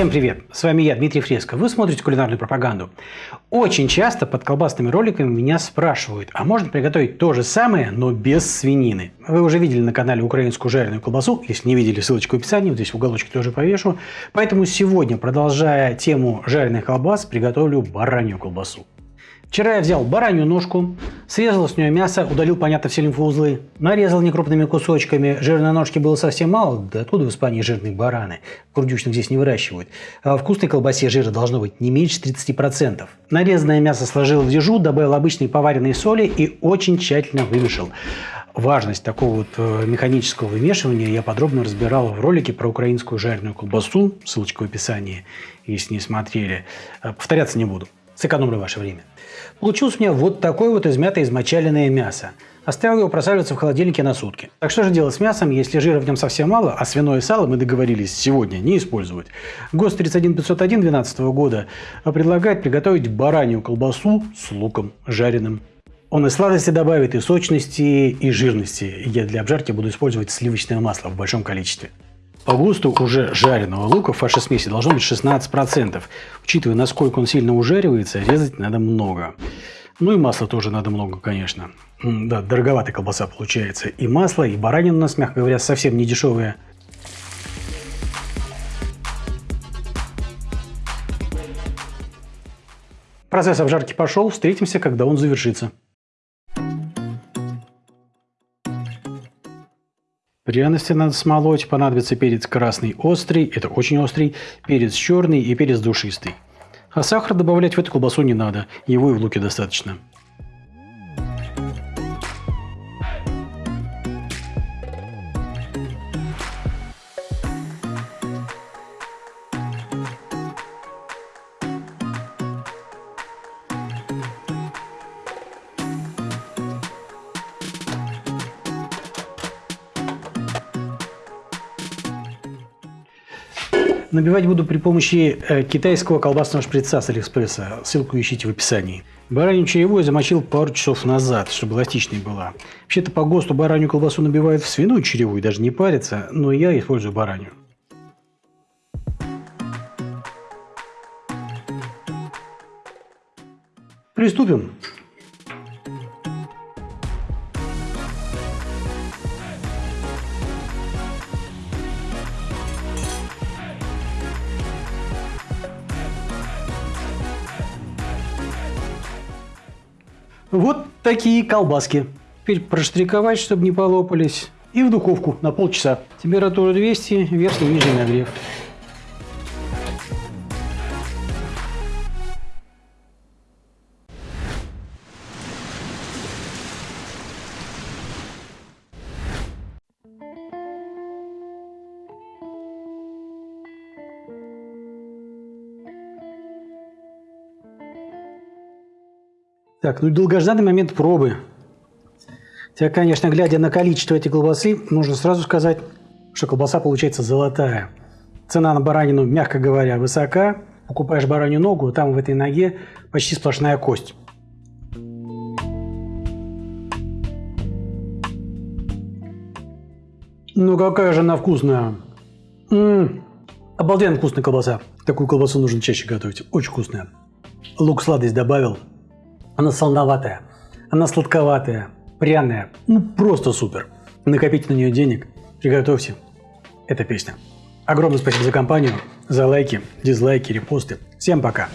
Всем привет! С вами я, Дмитрий Фреско. Вы смотрите кулинарную пропаганду. Очень часто под колбасными роликами меня спрашивают, а можно приготовить то же самое, но без свинины? Вы уже видели на канале украинскую жареную колбасу. Если не видели, ссылочка в описании, вот здесь в уголочке тоже повешу. Поэтому сегодня, продолжая тему жареных колбас, приготовлю баранью колбасу. Вчера я взял баранью ножку, срезал с нее мясо, удалил, понятно, все лимфоузлы, нарезал некрупными кусочками. Жирной ножки было совсем мало, да откуда в Испании жирные бараны? Курдючных здесь не выращивают. А вкусной колбасе жира должно быть не меньше 30%. Нарезанное мясо сложил в дежу, добавил обычной поваренной соли и очень тщательно вымешал. Важность такого вот э, механического вымешивания я подробно разбирал в ролике про украинскую жареную колбасу, ссылочка в описании, если не смотрели. Э, повторяться не буду, сэкономлю ваше время. Получилось у меня вот такое вот измятое измочаленное мясо. Оставил его просаживаться в холодильнике на сутки. Так что же делать с мясом, если жира в нем совсем мало, а свиное сало мы договорились сегодня не использовать? ГОСТ 31501 2012 года предлагает приготовить баранью колбасу с луком жареным. Он и сладости добавит, и сочности, и жирности. Я для обжарки буду использовать сливочное масло в большом количестве. По густу уже жареного лука в вашей смеси должно быть 16%. Учитывая, насколько он сильно ужаривается, резать надо много. Ну и масла тоже надо много, конечно. Да, дороговатая колбаса получается. И масло, и баранина у нас, мягко говоря, совсем не дешевые. Процесс обжарки пошел, встретимся, когда он завершится. Пряности надо смолоть, понадобится перец красный острый, это очень острый, перец черный и перец душистый. А сахар добавлять в эту колбасу не надо, его и в луке достаточно. Набивать буду при помощи э, китайского колбасного шприца с Алиэкспресса. Ссылку ищите в описании. Баранью чаевую замочил пару часов назад, чтобы эластичной была. Вообще-то по ГОСТу баранью колбасу набивают в свиную черевую, даже не парится, но я использую баранью. Приступим. Вот такие колбаски. Теперь проштриковать, чтобы не полопались. И в духовку на полчаса. Температура 200, верхний и нижний нагрев. Так, ну долгожданный момент пробы. Хотя, конечно, глядя на количество этой колбасы, можно сразу сказать, что колбаса получается золотая. Цена на баранину, мягко говоря, высока. Покупаешь баранью ногу, там в этой ноге почти сплошная кость. Ну какая же она вкусная. М -м -м. Обалденно вкусная колбаса. Такую колбасу нужно чаще готовить. Очень вкусная. Лук сладость добавил. Она солоноватая, она сладковатая, пряная. Ну, просто супер. Накопите на нее денег, приготовьте. Это песня. Огромное спасибо за компанию, за лайки, дизлайки, репосты. Всем пока.